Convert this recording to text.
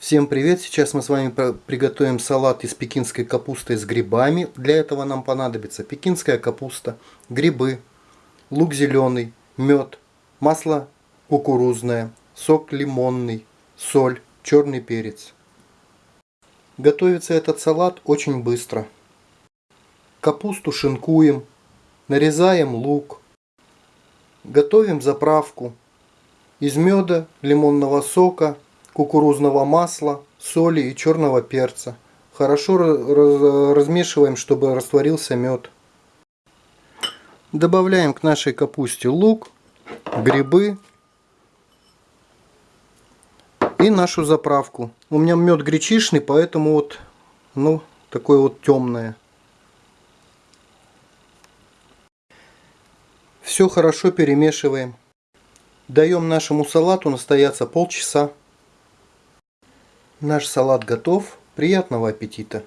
Всем привет! Сейчас мы с вами приготовим салат из пекинской капусты с грибами. Для этого нам понадобится пекинская капуста, грибы, лук зеленый, мед, масло кукурузное, сок лимонный, соль, черный перец. Готовится этот салат очень быстро. Капусту шинкуем, нарезаем лук, готовим заправку из меда, лимонного сока, кукурузного масла, соли и черного перца. Хорошо размешиваем, чтобы растворился мед. Добавляем к нашей капусте лук, грибы и нашу заправку. У меня мед гречишный, поэтому вот ну такое вот темное. Все хорошо перемешиваем. Даем нашему салату настояться полчаса. Наш салат готов. Приятного аппетита!